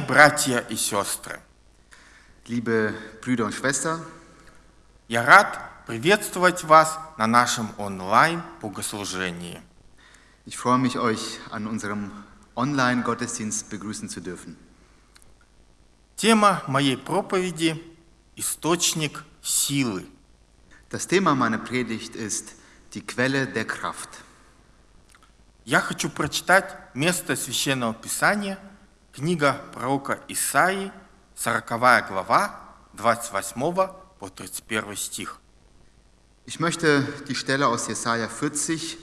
Братья и сестры, liebe Brüder und Schwestern, я рад приветствовать вас на нашем онлайн-богослужении. Ich freue mich, euch an unserem Online-Gottesdienst begrüßen zu dürfen. Тема моей проповеди – источник силы. Das Thema meiner Predigt ist die Quelle der Kraft. Я хочу прочитать место Священного Писания – Книга пророка Исаии, 40 глава, 28 по 31 стих. Ich möchte die Stelle aus Jesaja 40,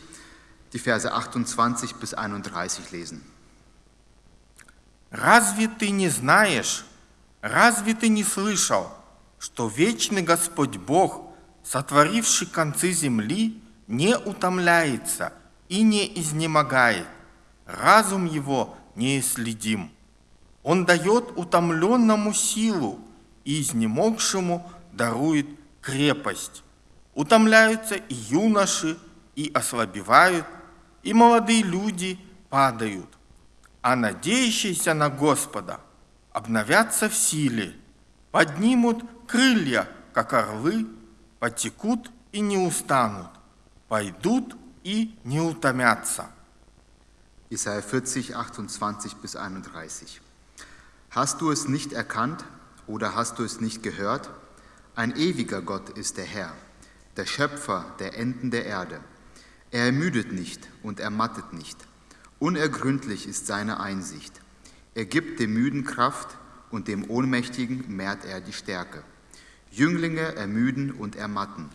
die Verse 28 bis 31 lesen. Разве ты не знаешь, разве ты не слышал, что вечный Господь Бог, сотворивший концы земли, не утомляется и не изнемогает, разум его неисследим. Он дает утомленному силу и изнемогшему дарует крепость. Утомляются и юноши, и ослабевают, и молодые люди падают. А надеющиеся на Господа обновятся в силе, поднимут крылья, как орлы, потекут и не устанут, пойдут и не утомятся. Jesaja 40, 28 bis 31. Hast du es nicht erkannt oder hast du es nicht gehört? Ein ewiger Gott ist der Herr, der Schöpfer der Enden der Erde. Er ermüdet nicht und ermattet nicht. Unergründlich ist seine Einsicht. Er gibt dem Müden Kraft und dem Ohnmächtigen mehrt er die Stärke. Jünglinge ermüden und ermatten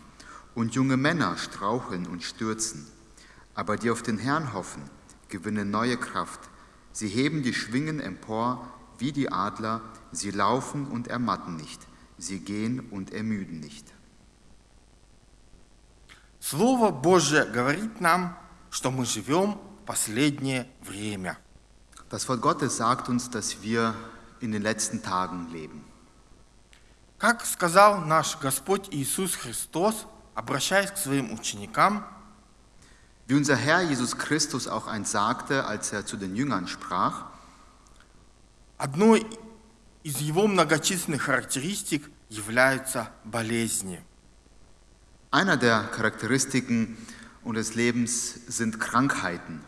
und junge Männer straucheln und stürzen. Aber die auf den Herrn hoffen, gewinnen neue Kraft. Sie heben die Schwingen empor wie die Adler, sie laufen und ermatten nicht, sie gehen und ermüden nicht. Слово Божье говорит нам, что мы живем в последнее время. Das Wort Gottes sagt uns, dass wir in den letzten Tagen leben. Как сказал наш Господь Иисус Христос, обращаясь к своим ученикам, Wie unser Herr Jesus Christus auch einst sagte, als er zu den Jüngern sprach, одной из его многочисленных характеристик являются болезни. einer der Charakteristiken unseres Lebens sind Krankheiten.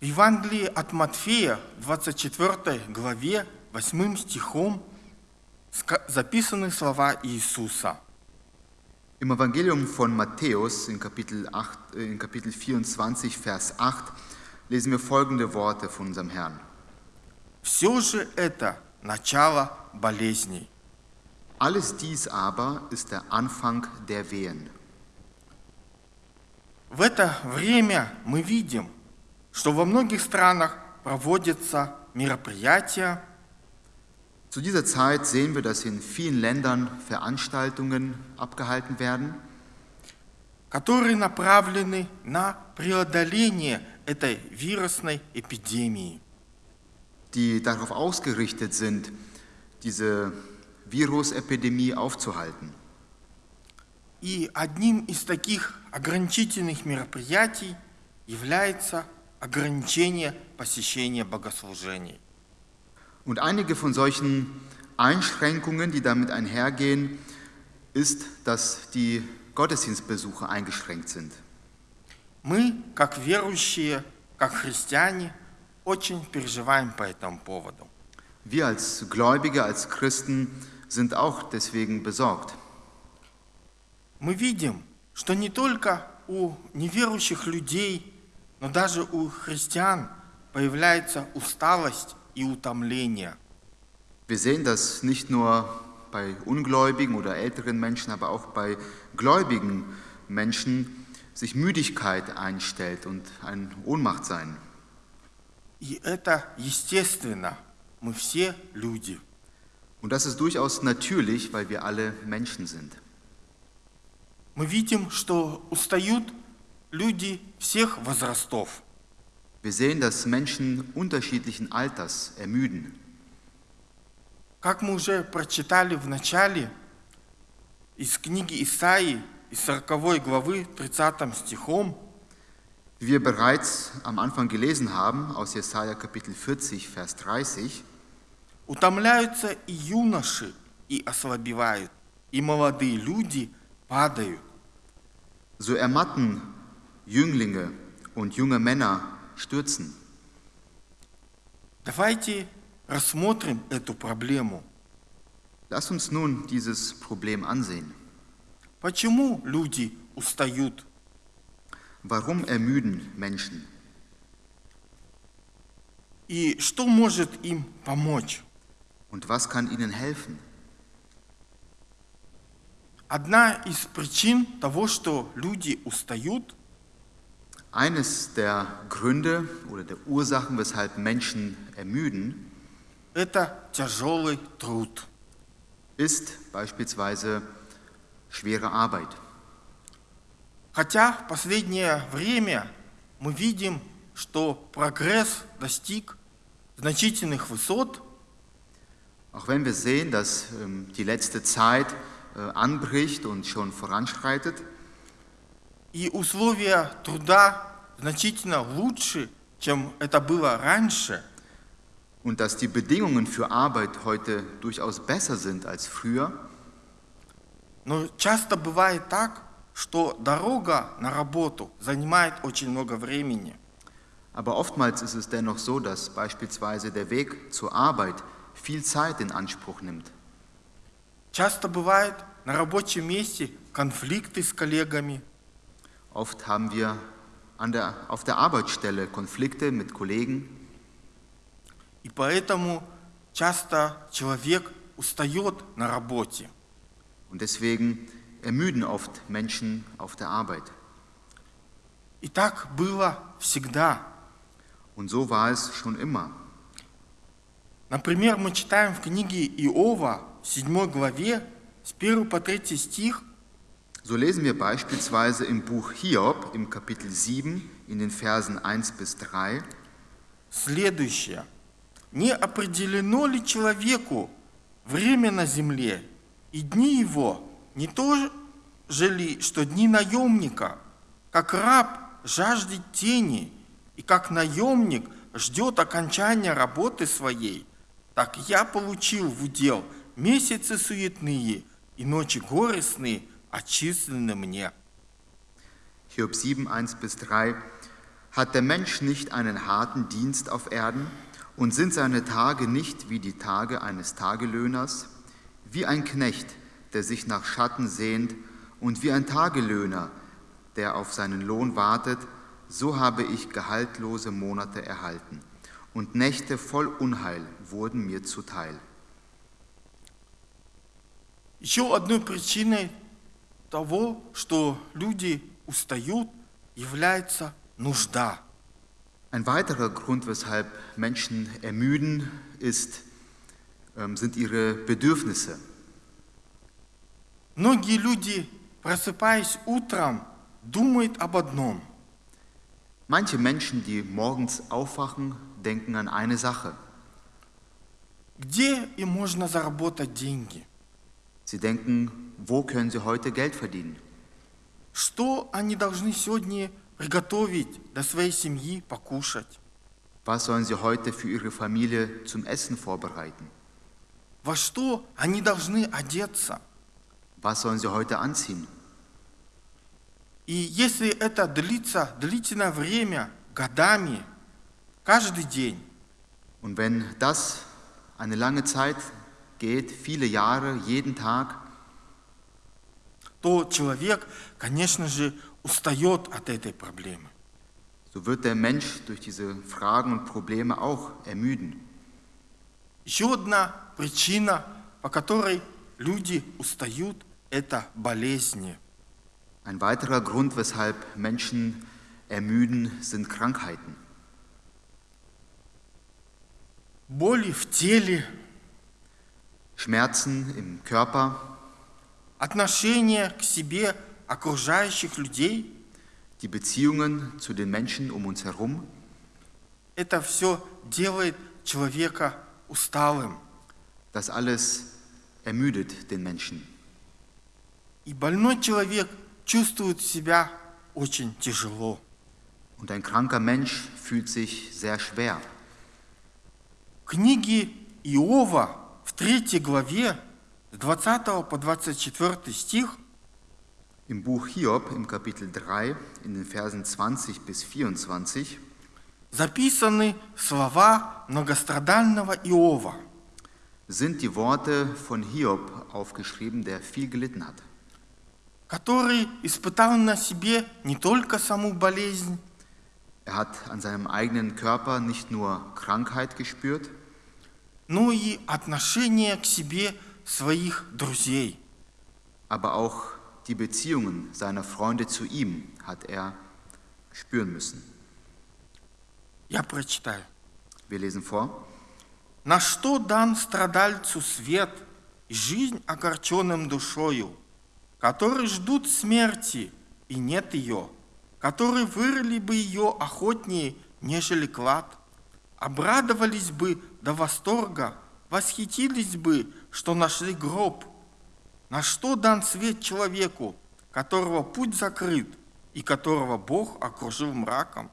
В Евангелии от Матфея, 24 главе, 8 стихом ска- записаны слова Иисуса. Im Evangelium von Matthäus in Kapitel, 8, äh, in Kapitel 24, Vers 8 lesen wir folgende Worte von unserem Herrn. Все же это начало болезней. Alles dies aber ist der Anfang der Wehen. В это время мы видим, что во многих странах проводятся мероприятия, Zu dieser Zeit sehen wir, dass in vielen Ländern Veranstaltungen abgehalten werden, которые направлены на преодоление этой вирусной эпидемии. die darauf ausgerichtet sind, diese Virusepidemie aufzuhalten. И одним из таких ограничительных мероприятий является ограничение посещения богослужений. Und einige von solchen Einschränkungen, die damit einhergehen, ist, dass die Gottesdienstbesuche eingeschränkt sind. Мы, как верующие, как христиане, очень переживаем по этому поводу. Wir als Gläubige, als Christen sind auch deswegen besorgt. Мы видим, что не только у неверующих людей, но даже у христиан появляется усталость и утомление. Wir sehen das nicht nur bei Ungläubigen oder älteren Menschen, aber auch bei gläubigen Menschen sich Müdigkeit einstellt und ein Ohnmacht sein. И это естественно. Мы все люди. Und das ist durchaus natürlich, weil wir alle Menschen sind. Мы видим, что устают люди всех возрастов. Wir sehen, dass Menschen unterschiedlichen Alters ermüden. Как мы уже прочитали в начале, из книги Исаии, из 40 главы, 30 стихом, Wie wir bereits am Anfang gelesen haben, aus Jesaja Kapitel 40, Vers 30, утомляются и юноши, и ослабевают, и молодые люди падают. so ermatten Jünglinge und junge Männer stürzen. Давайте рассмотрим эту проблему. Lass uns nun dieses Problem ansehen. Почему люди устают? Warum ermüden Menschen? И что может им помочь? Und was kann ihnen helfen? одна из причин того, что люди устают, Eines der Gründe oder der Ursachen, weshalb Menschen ermüden, это тяжелый труд. ist beispielsweise schwere Arbeit. Хотя в последнее время мы видим, что прогресс достиг значительных высот, Auch wenn wir sehen, dass ähm, die letzte Zeit äh, anbricht und schon voranschreitet и условия труда значительно лучше, чем это было раньше, und dass die Bedingungen für Arbeit heute durchaus besser sind als früher, но часто бывает так, что дорога на работу занимает очень много времени. aber oftmals ist es dennoch so, dass beispielsweise der Weg zur Arbeit viel Zeit in Anspruch nimmt. Часто бывает на рабочем месте конфликты с коллегами, Oft haben wir an der, auf der Arbeitsstelle Konflikte mit Kollegen и поэтому часто человек устает на работе. und deswegen ermüden oft Menschen auf der Arbeit. И так было всегда. Und so war es schon immer. Например, мы читаем в книге Иова в 7 главе с 1 по 3 стих, So lesen wir beispielsweise im Buch Hiob im Kapitel 7 in den Versen 1 bis 3. следующее. «Не определено ли человеку время на земле, и дни его не то же ли, что дни наемника, как раб жаждет тени, и как наемник ждет окончания работы своей, так я получил в удел месяцы суетные и ночи горестные отчислены мне». Hiob 7, 1 bis 3. Hat der Mensch nicht einen harten Dienst auf Erden und sind seine Tage nicht wie die Tage eines Tagelöhners? Wie ein Knecht, der sich nach Schatten sehnt und wie ein Tagelöhner, der auf seinen Lohn wartet, so habe ich gehaltlose Monate erhalten und Nächte voll Unheil wurden mir zuteil. Еще одной причиной того, что люди устают, является нужда. Ein weiterer Grund, weshalb Menschen ermüden, ist, ähm, sind ihre Bedürfnisse. Многие люди, просыпаясь утром, думают об одном. Manche Menschen, die morgens aufwachen, denken an eine Sache. Где им можно заработать деньги? Sie denken, wo können sie heute Geld verdienen? Что они должны сегодня приготовить для своей семьи, покушать? Was sollen sie heute für ihre Familie zum Essen vorbereiten? Во что они должны одеться? Was sollen sie heute anziehen? И если это длится длительное время, годами, каждый день, Und wenn das eine lange Zeit geht, viele Jahre, jeden Tag, то человек, конечно же, устает от этой проблемы. so wird der Mensch durch diese Fragen und Probleme auch ermüden. Еще одна причина, по которой люди устают, это болезни. Ein weiterer Grund, weshalb Menschen ermüden, sind Krankheiten. Боли в теле, Schmerzen im Körper, отношение к себе окружающих людей die Beziehungen zu den Menschen um uns herum, – это все делает человека усталым. das alles ermüdet den Menschen. И больной человек чувствует себя очень тяжело. Und ein kranker Mensch fühlt sich sehr schwer. В книге Иова в третьей главе с 20 по 24 стих Im Buch Hiob im Kapitel 3 in den Versen 20 bis 24 записаны слова многострадального Иова. sind die Worte von Hiob aufgeschrieben, der viel gelitten hat. Который испытал на себе не только саму болезнь, Er hat an seinem eigenen Körper nicht nur Krankheit gespürt, но и отношение к себе своих друзей. aber auch die Beziehungen seiner Freunde zu ihm hat er spüren müssen. Я прочитаю. Wir lesen vor. На что дан страдальцу свет и жизнь огорченным душою, которые ждут смерти, и нет ее, которые вырыли бы ее охотнее, нежели клад, обрадовались бы до восторга, восхитились бы, что нашли гроб. На что дан свет человеку, которого путь закрыт и которого Бог окружил мраком?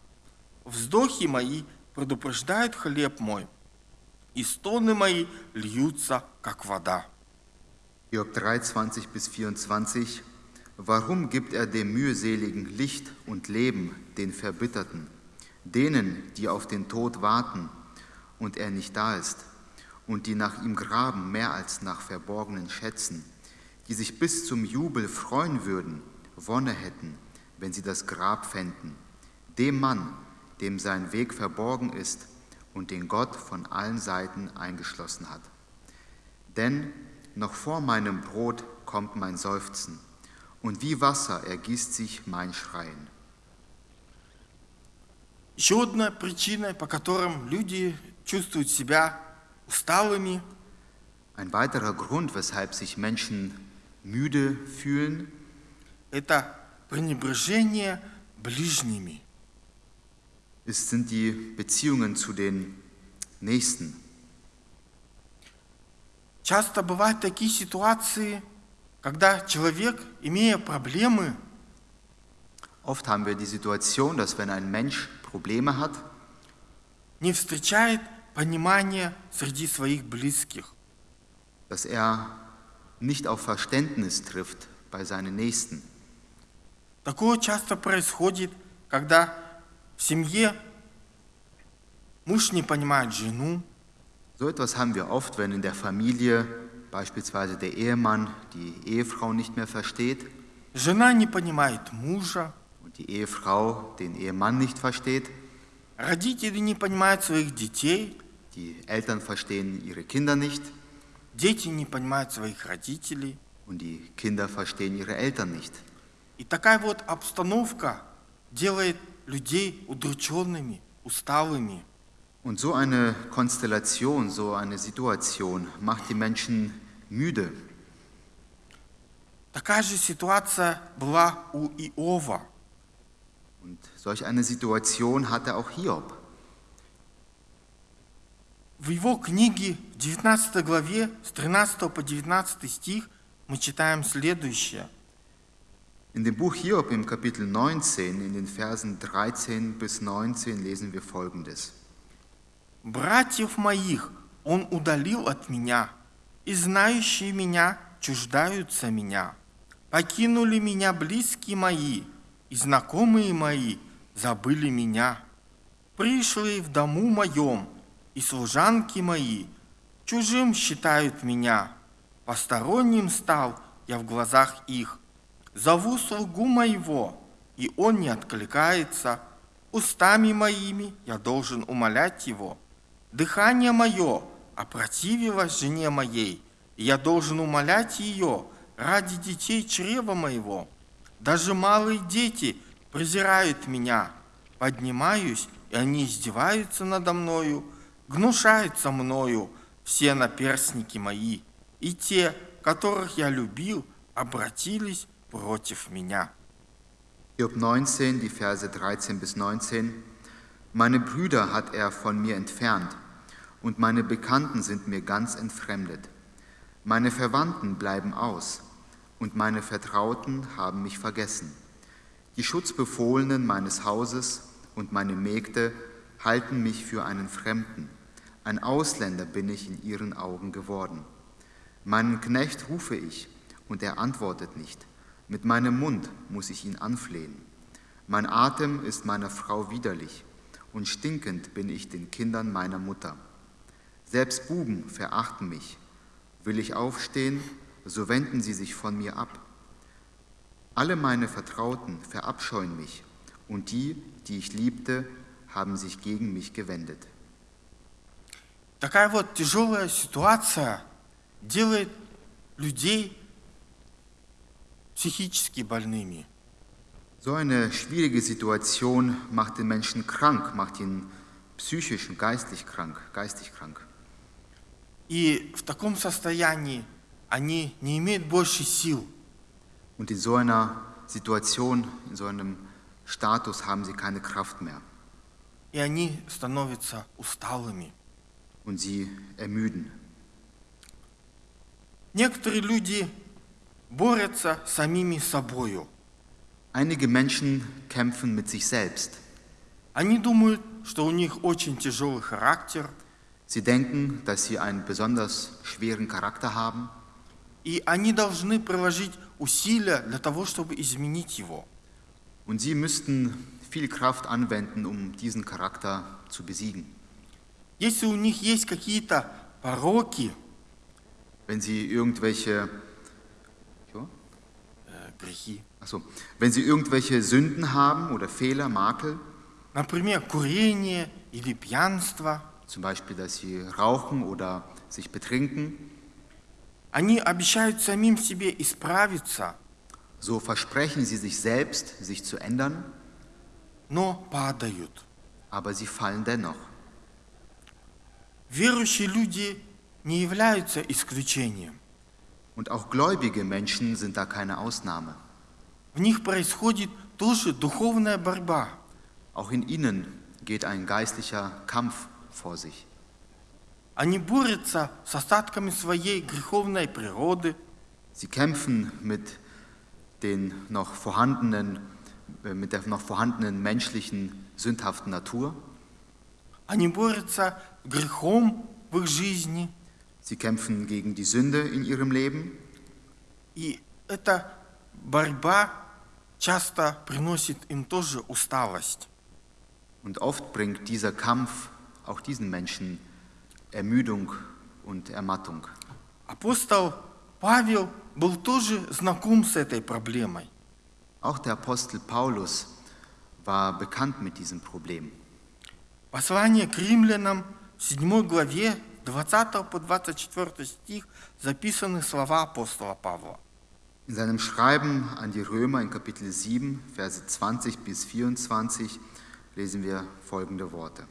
Вздохи мои предупреждают хлеб мой, и стоны мои льются, как вода. Hiob 3, 20 bis 24. Warum gibt er dem mühseligen Licht und Leben, den Verbitterten, denen, die auf den Tod warten und er nicht da ist, und die nach ihm graben mehr als nach verborgenen Schätzen, die sich bis zum Jubel freuen würden, Wonne hätten, wenn sie das Grab fänden, dem Mann, dem sein Weg verborgen ist und den Gott von allen Seiten eingeschlossen hat. Denn noch vor meinem Brot kommt mein Seufzen, und wie Wasser ergießt sich mein Schreien. Еще одна причина, по которым люди чувствуют себя усталыми, Ein weiterer Grund, weshalb sich Menschen müde fühlen, это пренебрежение ближними. ist, sind die Beziehungen zu den Nächsten. Часто бывают такие ситуации, когда человек, имея проблемы, Oft haben wir die Situation, dass wenn ein Mensch Probleme hat, не встречает понимания среди своих близких. dass er nicht auf Verständnis trifft bei seinen Nächsten. Такое часто происходит, когда в семье муж не понимает жену, So etwas haben wir oft, wenn in der Familie beispielsweise der Ehemann die Ehefrau nicht mehr versteht жена не понимает мужа, und die Ehefrau den Ehemann nicht versteht, родители не понимают своих детей, die Eltern verstehen ihre Kinder nicht дети не понимают своих родителей. und die Kinder verstehen ihre Eltern nicht. И такая вот обстановка делает людей удрученными, усталыми. Und so eine Konstellation, so eine Situation macht die Menschen müde. Такая же ситуация была у Иова. Und solch eine Situation hatte auch Hiob. В его книге в 19 главе с 13 по 19 стих мы читаем следующее. In dem Buch Hiob im Kapitel 19, in den Versen 13 bis 19 lesen wir folgendes. «Братьев моих он удалил от меня, и знающие меня чуждаются меня. Покинули меня близкие мои, и знакомые мои забыли меня. Пришли в дому моем, и служанки мои чужим считают меня. Посторонним стал я в глазах их. Зову слугу моего, и он не откликается. Устами моими я должен умолять его. Дыхание мое опротивилось жене моей, и я должен умолять ее ради детей чрева моего. Даже малые дети презирают меня. Поднимаюсь, и они издеваются надо мною, гнушаются мною все наперстники мои, и те, которых я любил, обратились против меня. Hiob 19, die Verse 13 bis 19. Meine Brüder hat er von mir entfernt, und meine Bekannten sind mir ganz entfremdet. Meine Verwandten bleiben aus, und meine Vertrauten haben mich vergessen. Die Schutzbefohlenen meines Hauses und meine Mägde halten mich für einen Fremden. Ein Ausländer bin ich in ihren Augen geworden. Meinen Knecht rufe ich, und er antwortet nicht. Mit meinem Mund muss ich ihn anflehen. Mein Atem ist meiner Frau widerlich, und stinkend bin ich den Kindern meiner Mutter. Selbst Buben verachten mich. Will ich aufstehen, so wenden sie sich von mir ab. Alle meine Vertrauten verabscheuen mich, und die, die ich liebte, haben sich gegen mich gewendet. Такая вот тяжелая ситуация делает людей психически больными. So eine schwierige Situation macht den Menschen krank, macht ihn psychisch und geistlich krank, geistig krank. И в таком состоянии они не имеют больше сил. Und in so einer Situation, in so einem Status haben sie keine Kraft mehr И они становятся усталыми. und sie ermüden. Некоторые люди борются с самими собою. Einige Menschen kämpfen mit sich selbst. Они думают, что у них очень тяжелый характер, Sie denken, dass sie einen besonders schweren Charakter haben и они должны приложить усилия для того, чтобы изменить его. und sie müssten viel Kraft anwenden, um diesen Charakter zu besiegen. Если у них есть какие-то пороки, Wenn sie irgendwelche, э, грехи, achso, wenn sie irgendwelche Sünden haben oder Fehler, Makel, например, курение или пьянство, zum Beispiel, dass sie rauchen oder sich betrinken, они обещают самим себе исправиться, so versprechen sie sich selbst, sich zu ändern, но падают. aber sie fallen dennoch. Верующие люди не являются исключением. Und auch gläubige Menschen sind da keine Ausnahme. В них происходит тоже духовная борьба. Auch in ihnen geht ein geistlicher Kampf vor sich. Они борются с остатками своей греховной природы, Sie kämpfen mit den noch vorhandenen, äh, mit der noch vorhandenen menschlichen sündhaften Natur. они борются с грехом в их жизни. Sie kämpfen gegen die Sünde in ihrem Leben. И эта борьба часто приносит им тоже усталость. Und oft bringt dieser Kampf auch diesen Menschen Ermüdung und Ermattung. Апостол Павел был тоже знаком с этой проблемой. Auch der Apostel Paulus war bekannt mit diesem Problem. Послание к римлянам в 7 главе 20 по 24 стих записаны слова апостола Павла. In seinem Schreiben an die Römer in Kapitel 7, Verse 20 bis 24 lesen wir folgende Worte.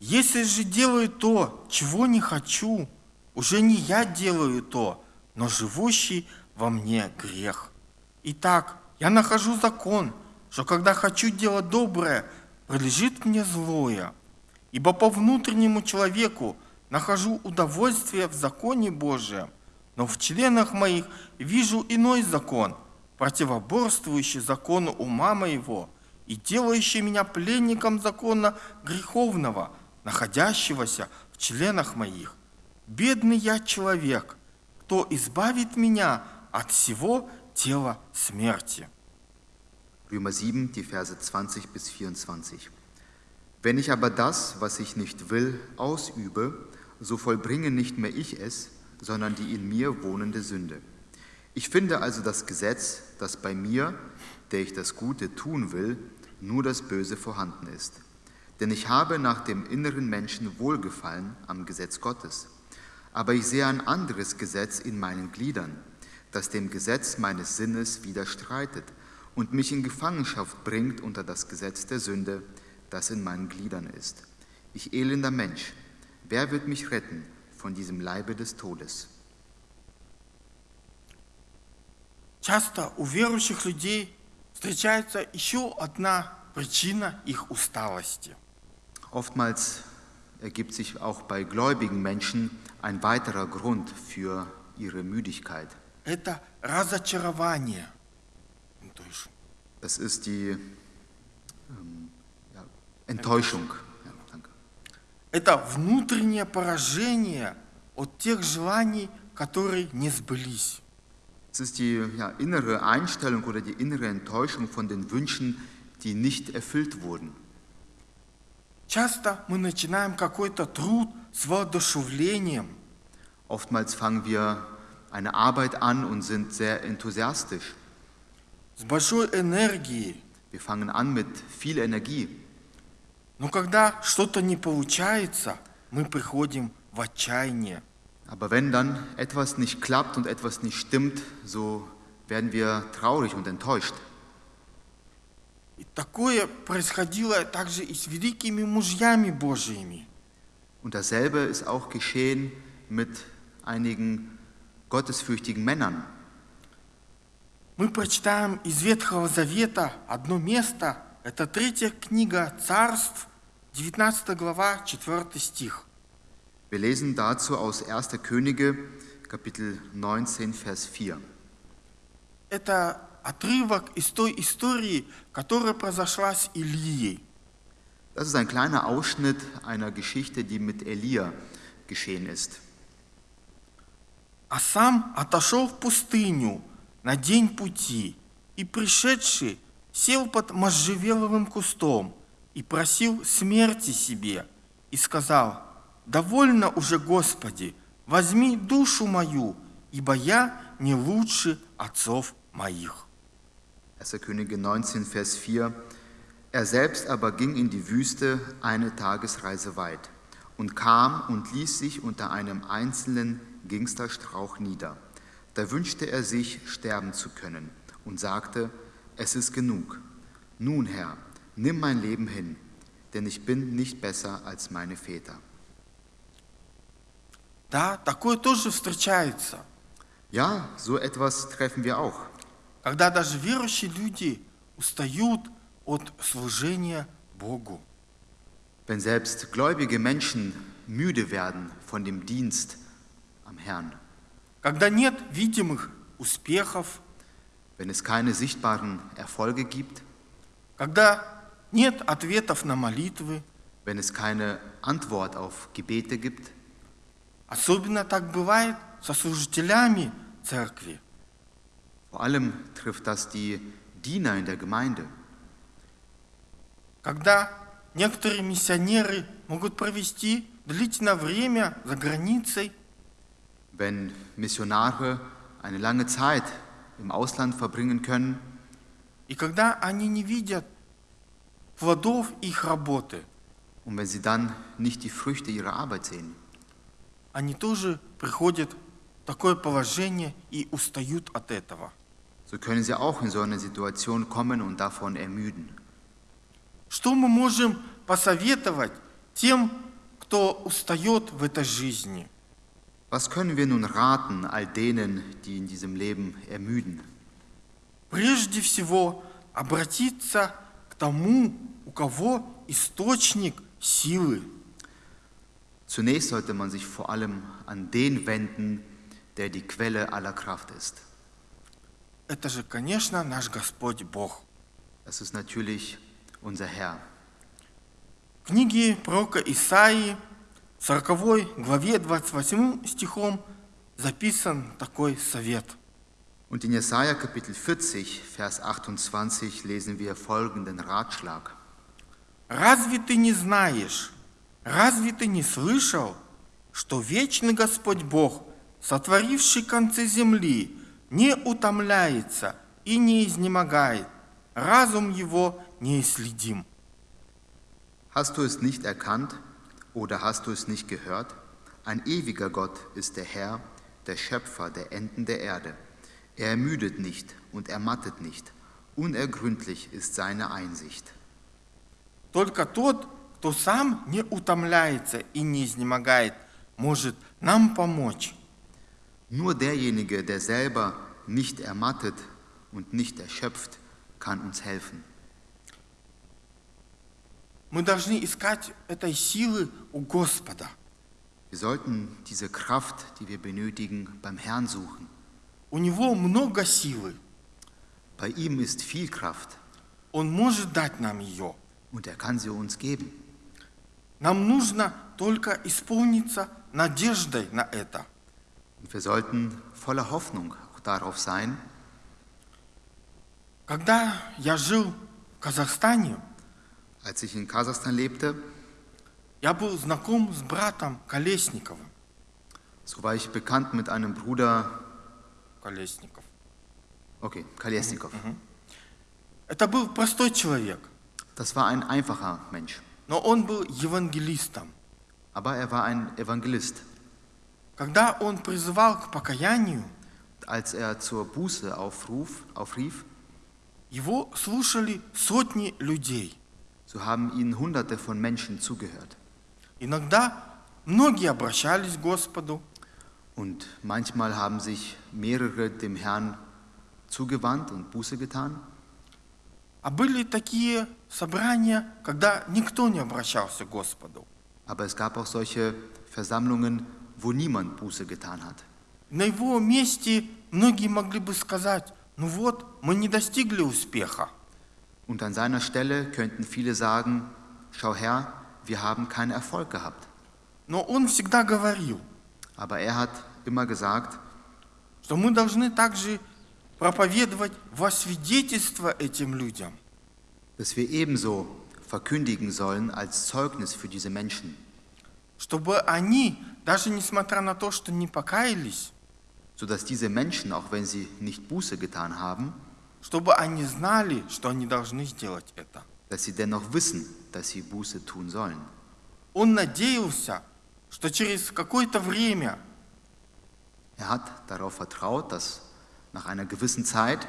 Если же делаю то, чего не хочу, уже не я делаю то, но живущий во мне грех. Итак, я нахожу закон, что когда хочу делать доброе, прилежит мне злое. Ибо по внутреннему человеку нахожу удовольствие в законе Божием, но в членах моих вижу иной закон, противоборствующий закону ума моего и делающий меня пленником закона греховного, находящегося в членах моих. Бедный я человек, кто избавит меня от всего тела смерти. Römer 7, die Verse 20 bis 24. Wenn ich aber das, was ich nicht will, ausübe, so vollbringe nicht mehr ich es, sondern die in mir wohnende Sünde. Ich finde also das Gesetz, dass bei mir, der ich das Gute tun will, nur das Böse vorhanden ist. Denn ich habe nach dem inneren Menschen Wohlgefallen am Gesetz Gottes. Aber ich sehe ein anderes Gesetz in meinen Gliedern, das dem Gesetz meines Sinnes widerstreitet und mich in Gefangenschaft bringt unter das Gesetz der Sünde, das in meinen Gliedern ist. Ich elender Mensch, wer wird mich retten von diesem Leibe des Todes? Часто у верующих людей встречается еще одна причина их усталости. Oftmals ergibt sich auch bei gläubigen Menschen ein weiterer Grund für ihre Müdigkeit. Это разочарование. Enttäuschung. Das ist die ähm, ja, Enttäuschung. Ja, danke. Это внутреннее поражение от тех желаний, которые не сбылись. Es ist die ja, innere Einstellung oder die innere Enttäuschung von den Wünschen, die nicht erfüllt wurden. Часто мы начинаем какой-то труд с воодушевлением, Oftmals fangen wir eine Arbeit an und sind sehr enthusiastisch. с большой энергией. Wir fangen an mit viel Energie. Но когда что-то не получается, мы приходим в отчаяние. Aber wenn dann etwas nicht klappt und etwas nicht stimmt, so werden wir traurig und enttäuscht. И такое происходило также и с великими мужьями Божьими. Und dasselbe ist auch geschehen mit einigen gottesfürchtigen Männern. Мы прочитаем из Ветхого Завета одно место. Это третья книга Царств, 19 глава, 4 стих. Wir lesen dazu aus 1. Könige, Kapitel 19, Vers 4. Это отрывок из той истории, которая произошла с Ильей. Das ist ein kleiner Ausschnitt einer Geschichte, die mit Elia geschehen ist. А сам отошел в пустыню на день пути, и пришедший сел под можжевеловым кустом и просил смерти себе, и сказал, «Довольно уже, Господи, возьми душу мою, ибо я не лучше отцов моих». 1. Könige 19, Vers 4. Er selbst aber ging in die Wüste eine Tagesreise weit und kam und ließ sich unter einem einzelnen Gingsterstrauch nieder. Da wünschte er sich, sterben zu können und sagte, es ist genug. Nun, Herr, nimm mein Leben hin, denn ich bin nicht besser als meine Väter. Да, такое тоже встречается, Ja, so etwas treffen wir auch. когда даже верующие люди устают от служения Богу. Wenn selbst gläubige Menschen müde werden von dem Dienst am Herrn, Когда нет видимых успехов, wenn es keine sichtbaren Erfolge gibt, когда нет ответов на молитвы, wenn es keine Antwort auf Gebete gibt, особенно так бывает со служителями церкви. vor allem trifft das die Diener in der Gemeinde, Когда некоторые миссионеры могут провести длительное время за границей, wenn Missionare eine lange Zeit im Ausland verbringen können и когда они не видят плодов их работы, und wenn sie dann nicht die Früchte ihrer Arbeit sehen, они тоже приходят в такое положение и устают от этого. so können sie auch in so eine Situation kommen und davon ermüden. Что мы можем посоветовать тем, кто устает в этой жизни? Was können wir nun raten all denen, die in diesem Leben ermüden? Прежде всего обратиться к тому, у кого источник силы. Zunächst sollte man sich vor allem an den wenden, der die Quelle aller Kraft ist. Это же, конечно, наш Господь Бог. Das ist natürlich unser Herr. В книге пророка Исаии, 40 главе 28 стихом записан такой совет. Und in Jesaja Kapitel 40, Vers 28 lesen wir folgenden Ratschlag. «Разве ты не знаешь, разве ты не слышал, что вечный Господь Бог, сотворивший концы земли, не утомляется и не изнемогает, разум его неисследим?» Hast du es nicht erkannt oder hast du es nicht gehört? Ein ewiger Gott ist der Herr, der Schöpfer der Enden der Erde. Er ermüdet nicht und ermattet nicht. Unergründlich ist seine Einsicht. Только тот, кто сам не утомляется и не изнемогает, может нам помочь. Nur derjenige, der selber nicht ermattet und nicht erschöpft, kann uns helfen. Мы должны искать этой силы у Господа. Wir sollten diese Kraft, die wir benötigen, beim Herrn suchen. У Него много силы. Bei ihm ist viel Kraft Он может дать нам ее. und er kann sie uns geben. Нам нужно только исполниться надеждой на это. Und wir sollten voller Hoffnung auch darauf sein. Когда я жил в Казахстане, Als ich in Kasachstan lebte, я был знаком с братом Колесниковым. so war ich bekannt mit einem Bruder, Колесников. okay, Kalesnikov. Это был простой человек, Das war ein einfacher Mensch, но он был евангелистом. aber er war ein Evangelist. Когда он призывал к покаянию, als er zur Buße aufruf, aufrief, его слушали сотни людей. So haben ihnen Hunderte von Menschen zugehört. Иногда многие обращались к Господу, Und manchmal haben sich mehrere dem Herrn zugewandt und Buße getan. а были такие собрания, когда никто не обращался к Господу. Aber es gab auch solche Versammlungen, wo niemand Buße getan hat. На его месте многие могли бы сказать, ну вот, мы не достигли успеха. Und an seiner Stelle könnten viele sagen, schau her, wir haben keinen Erfolg gehabt. Но он всегда говорил, Aber er hat immer gesagt, что мы должны также проповедовать во свидетельство этим людям. dass wir ebenso verkündigen sollen als Zeugnis für diese Menschen, Чтобы они, даже несмотря на то, что не покаялись, sodass diese Menschen, auch wenn sie nicht Buße getan haben, чтобы они знали, что они должны сделать это. dass sie dennoch wissen, dass sie Buße tun sollen. Он надеялся, что через какое-то время Er hat darauf vertraut, dass nach einer gewissen Zeit,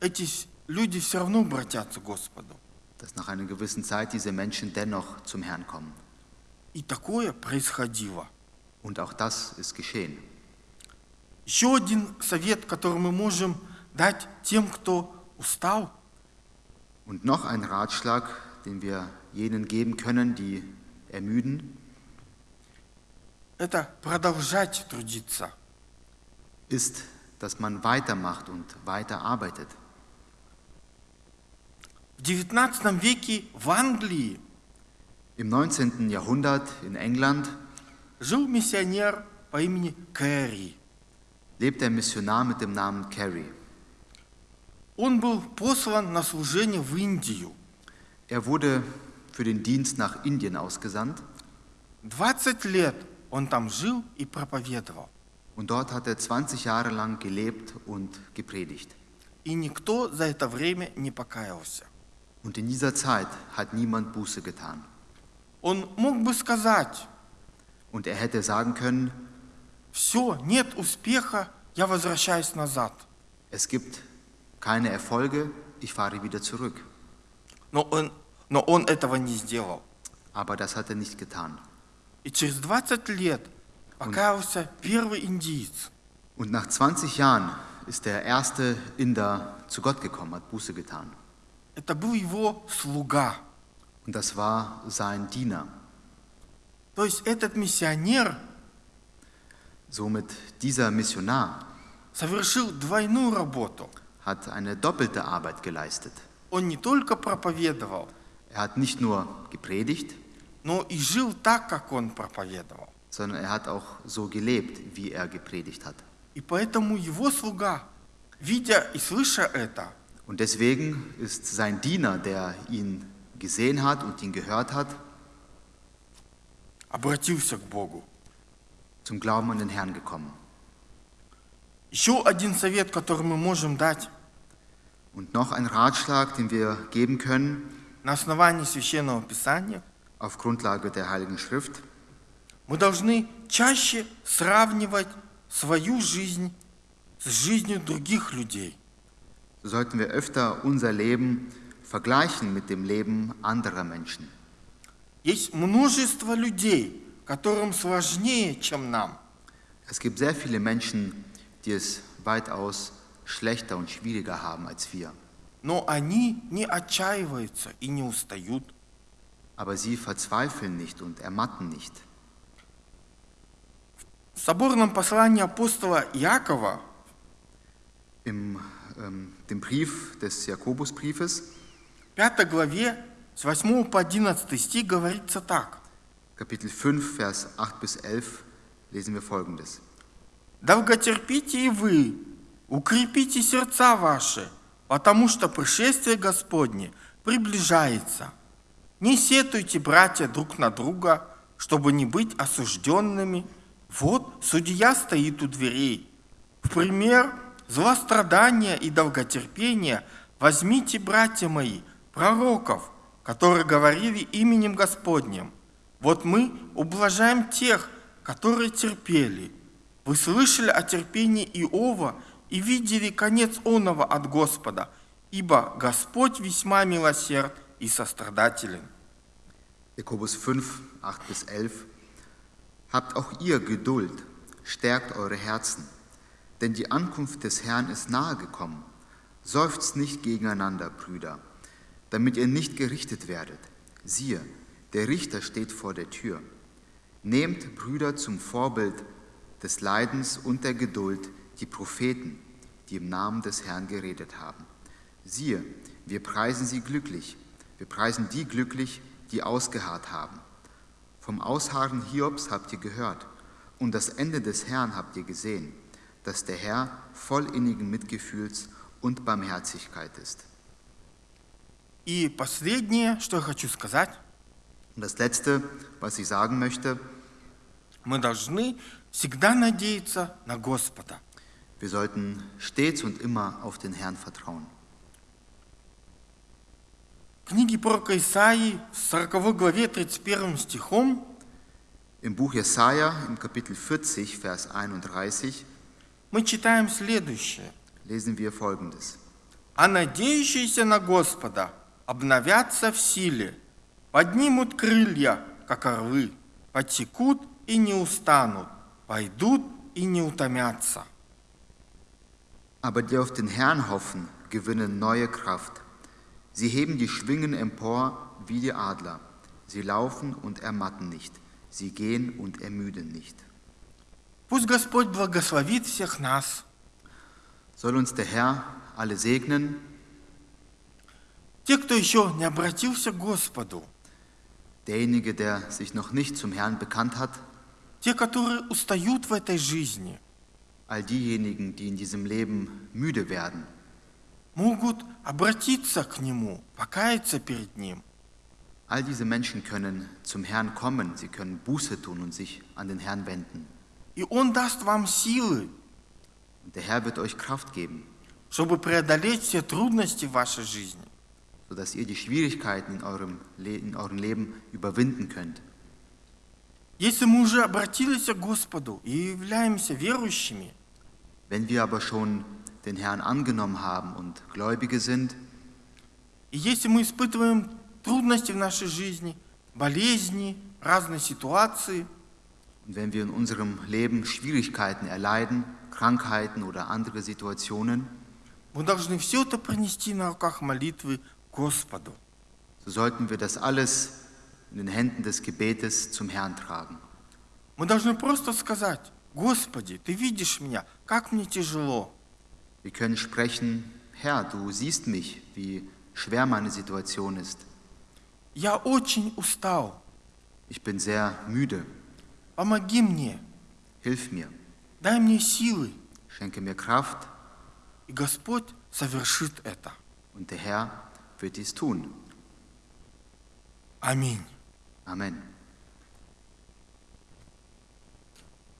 эти люди все равно обратятся к Господу. dass nach einer gewissen Zeit diese Menschen dennoch zum Herrn kommen. И такое происходило. Und auch das ist geschehen. Еще один совет, который мы можем дать тем, кто устал, Und noch ein Ratschlag, den wir jenen geben können, die ermüden, это продолжать трудиться. ist, dass man weitermacht und weiter arbeitet. В XIX веке в Англии Im 19. Jahrhundert in England жил миссионер по имени Кэрри. lebt ein Missionar mit dem Namen Carey. Он был послан на служение в Индию. Er wurde für den Dienst nach Indien ausgesandt 20 лет он там жил и проповедовал. und dort hat er 20 Jahre lang gelebt und gepredigt. И никто за это время не покаялся. Und in dieser Zeit hat niemand Buße getan. Он мог бы сказать, Und er hätte sagen können, все, нет успеха, я возвращаюсь назад. es gibt keine Erfolge, ich fahre wieder zurück. Но он, но он этого не сделал. Aber das hat er nicht getan. И через 20 лет покаялся первый индиец. Und nach 20 Jahren ist der erste Inder zu Gott gekommen, hat Buße getan. Это был его слуга. Und das war sein Diener. То есть этот миссионер Somit dieser Missionar совершил двойную работу. hat eine doppelte Arbeit geleistet. Он не только проповедовал, Er hat nicht nur gepredigt, но и жил так, как он проповедовал. sondern er hat auch so gelebt, wie er gepredigt hat. И поэтому его слуга, видя и слыша это, Und deswegen ist sein Diener, der ihn gesehen hat und ihn gehört hat, обратился к Богу. zum Glauben an den Herrn gekommen. Еще один совет, который мы можем дать Und noch ein Ratschlag, den wir geben können на основании Священного Писания, auf Grundlage der Heiligen Schrift. мы должны чаще сравнивать свою жизнь с жизнью других людей. So sollten wir öfter unser Leben vergleichen mit dem Leben anderer Menschen. Есть множество людей, которым сложнее, чем нам. Es gibt sehr viele Menschen, die es weitaus schlechter und schwieriger haben als wir. Но они не отчаиваются и не устают. Aber sie verzweifeln nicht und ermatten nicht. В соборном послании апостола Иакова Im ähm, dem Brief des Jakobusbriefes, в 5 главе с 8 по 11 стих говорится так. Kapitel 5, Vers 8 bis 11, lesen wir folgendes. «Долготерпите и вы, укрепите сердца ваши, потому что пришествие Господне приближается. Не сетуйте, братья, друг на друга, чтобы не быть осужденными. Вот судья стоит у дверей. В пример злострадания и долготерпения возьмите, братья мои, пророков, которые говорили именем Господним. Вот мы ублажаем тех, которые терпели. Вы слышали о терпении Иова и видели конец оного от Господа, ибо Господь весьма милосерд и сострадателен. Jakobus 5, 8 bis 11. Habt auch ihr Geduld, stärkt eure Herzen, denn die Ankunft des Herrn ist nahe gekommen. Seufzt nicht gegeneinander, Brüder, damit ihr nicht gerichtet werdet. Siehe, der Richter steht vor der Tür. Nehmt, Brüder, zum Vorbild des Leidens und der Geduld die Propheten, die im Namen des Herrn geredet haben. Siehe, wir preisen sie glücklich, wir preisen die glücklich, die ausgeharrt haben. Vom Ausharren Hiobs habt ihr gehört und das Ende des Herrn habt ihr gesehen, dass der Herr voll innigen Mitgefühls und Barmherzigkeit ist. И последнее, что я хочу сказать, Und das Letzte, was ich sagen möchte, мы должны всегда надеяться на Господа. wir sollten stets und immer auf den Herrn vertrauen. В книге пророка Исаии, в 40 главе 31 стихом, Im Buch Jesaja, im Kapitel 40, Vers 31, мы читаем следующее. lesen wir folgendes: «А надеющиеся на Господа обновятся в силе, поднимут крылья, как орлы, потекут и не устанут, пойдут и не утомятся». Aber die auf den Herrn hoffen, gewinnen neue Kraft. Sie heben die Schwingen empor wie die Adler. Sie laufen und ermatten nicht. Sie gehen und ermüden nicht. Пусть Господь благословит всех нас, Soll uns der Herr alle segnen, те, кто еще не обратился к Господу, derjenige, der sich noch nicht zum Herrn bekannt hat, те, которые устают в этой жизни, all diejenigen, die in diesem Leben müde werden, могут обратиться к Нему, покаяться перед Ним. all diese Menschen können zum Herrn kommen, sie können Buße tun und sich an den Herrn wenden. И Он даст вам силы, Und der Herr wird euch Kraft geben, чтобы преодолеть все трудности в вашей жизни. sodass ihr die Schwierigkeiten in eurem, Le in eurem Leben überwinden könnt. Если мы уже обратились к Господу и являемся верующими, Wenn wir aber schon den Herrn angenommen haben und Gläubige sind, и если мы испытываем трудности в нашей жизни, болезни, разные ситуации, und wenn wir in unserem Leben Schwierigkeiten erleiden, Krankheiten oder andere Situationen, мы должны все это принести на руках молитвы Господу. so sollten wir das alles in den Händen des Gebetes zum Herrn tragen. Мы должны просто сказать, Господи, Ты видишь меня, как мне тяжело. Wir können sprechen, Herr, du siehst mich, wie schwer meine Situation ist. Я очень устал. Ich bin sehr müde. Помоги мне, Hilf mir, дай мне силы. schenke mir Kraft И Господь совершит это. und der Herr wird dies tun. Аминь. Amen.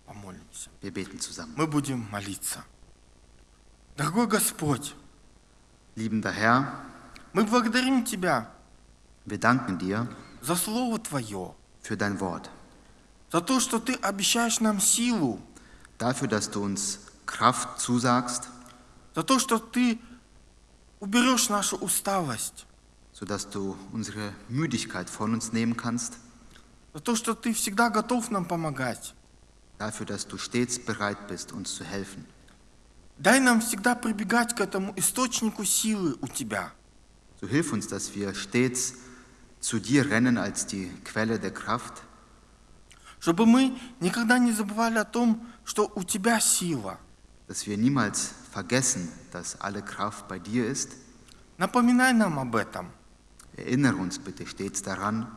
Помолимся. Wir beten zusammen. Мы будем молиться. Дорогой Господь, Liebender Herr, мы благодарим Тебя wir danken dir за Слово Твое, für dein Wort, за то, что Ты обещаешь нам силу, dafür, dass du uns Kraft zusagst, за то, что Ты уберешь нашу усталость, sodass du unsere Müdigkeit von uns nehmen kannst, за то, что Ты всегда готов нам помогать. dafür, dass du stets bereit bist, uns zu helfen. Дай нам всегда прибегать к этому источнику силы у Тебя, So hilf uns, dass wir stets zu dir rennen als die Quelle der Kraft, чтобы мы никогда не забывали о том, что у Тебя сила. dass wir niemals vergessen, dass alle Kraft bei dir ist. Напоминай нам об этом. Erinnere uns bitte stets daran.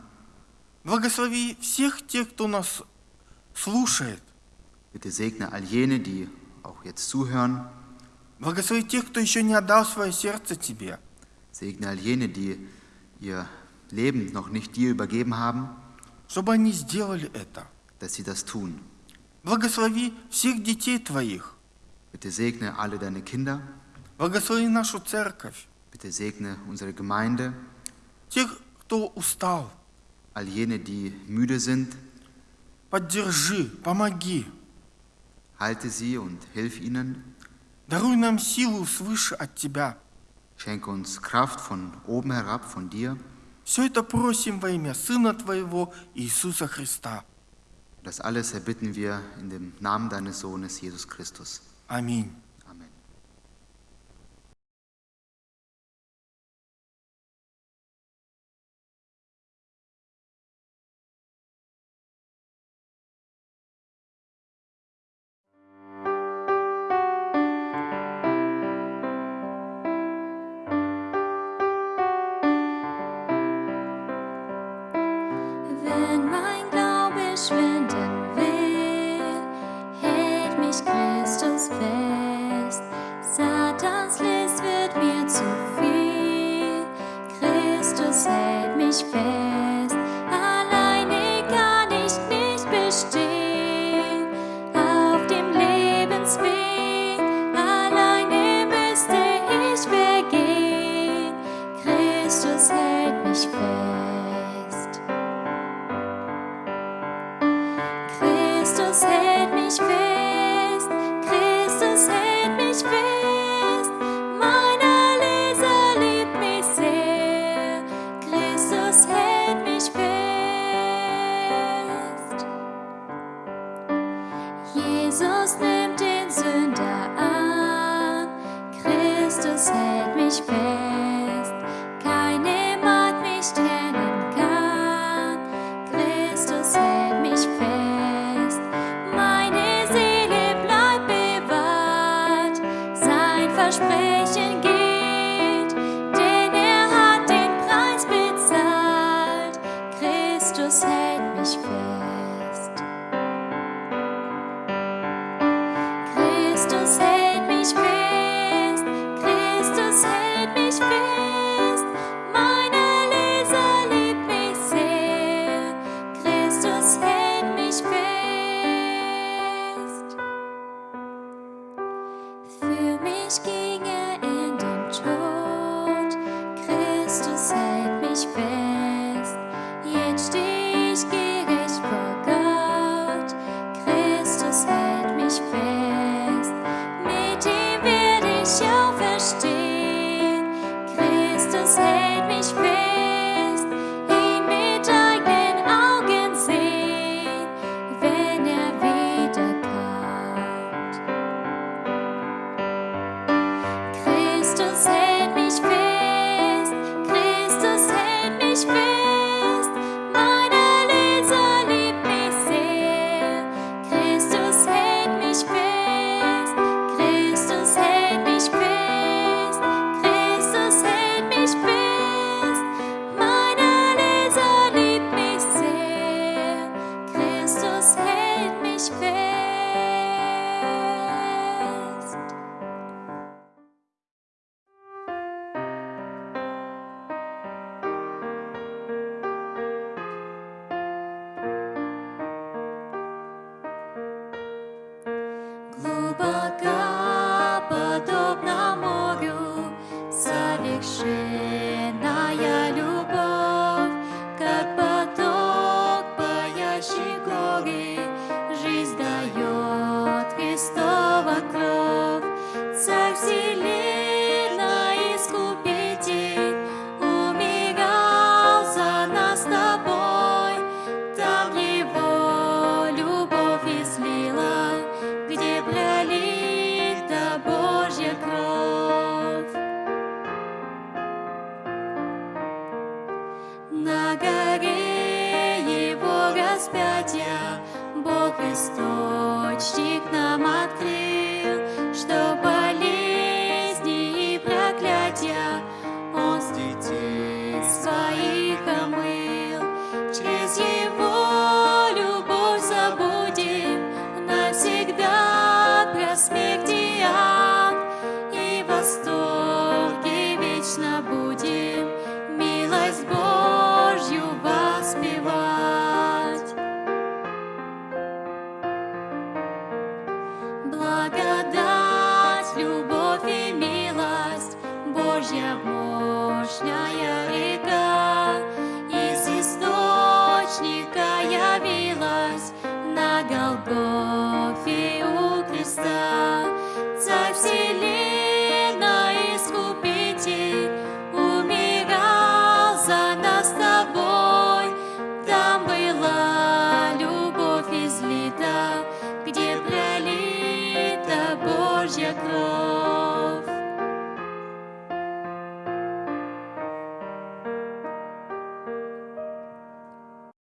Благослови всех тех, кто нас слушает. Bitte segne all jene, die auch jetzt zuhören. Благослови тех, кто еще не отдал свое сердце Тебе. Segne all jene, die ihr Leben noch nicht dir übergeben haben, чтобы они сделали это. dass sie das tun. Благослови всех детей Твоих. Bitte segne alle deine Kinder. Благослови нашу церковь. Bitte segne unsere Gemeinde. тех, кто устал. All jene, die müde sind. Поддержи, помоги. Halte sie und hilf ihnen. Даруй нам силу свыше от Тебя. Schenke uns Kraft von oben herab, von dir. Все это просим во имя Сына Твоего, Иисуса Христа. Das alles erbitten wir in dem Namen deines Sohnes, Jesus Christus. Аминь.